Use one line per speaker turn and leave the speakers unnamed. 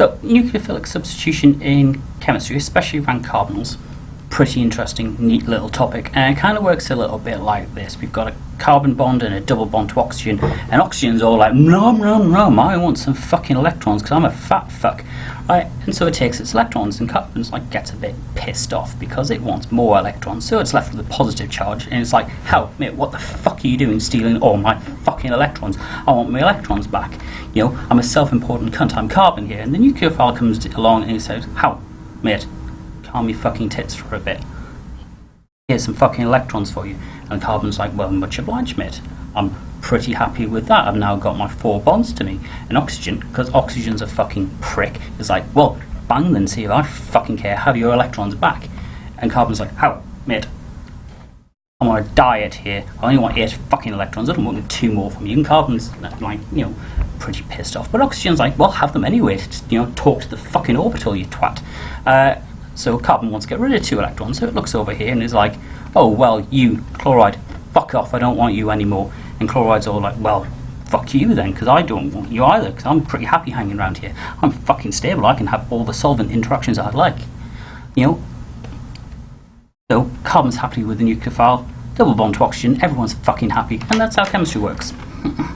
So, nucleophilic substitution in chemistry, especially around carbonyls, pretty interesting, neat little topic. And it kind of works a little bit like this. We've got a carbon bond and a double bond to oxygen, and oxygen's all like, nom nom nom, I want some fucking electrons because I'm a fat fuck. Right? And so it takes its electrons, and carbon's like gets a bit pissed off because it wants more electrons. So it's left with a positive charge, and it's like, help, mate, what the fuck are you doing stealing all my fucking electrons? I want my electrons back. You know, I'm a self-important cunt, I'm carbon here. And the nucleophile comes along and he says, how, mate, calm your fucking tits for a bit. Here's some fucking electrons for you. And carbon's like, well, much obliged, mate. I'm pretty happy with that. I've now got my four bonds to me. And oxygen, because oxygen's a fucking prick, is like, well, bang then, see if I fucking care. Have your electrons back. And carbon's like, how, mate? I'm on a diet here. I only want eight fucking electrons. I don't want two more from you. And carbon's like, you know, pretty pissed off. But oxygen's like, well, have them anyway. You know, talk to the fucking orbital, you twat. Uh, so carbon wants to get rid of two electrons, so it looks over here and is like, oh, well, you, chloride, fuck off, I don't want you anymore. And chloride's all like, well, fuck you then, because I don't want you either, because I'm pretty happy hanging around here. I'm fucking stable, I can have all the solvent interactions I'd like. You know? So, carbon's happy with the nucleophile, double bond to oxygen, everyone's fucking happy, and that's how chemistry works.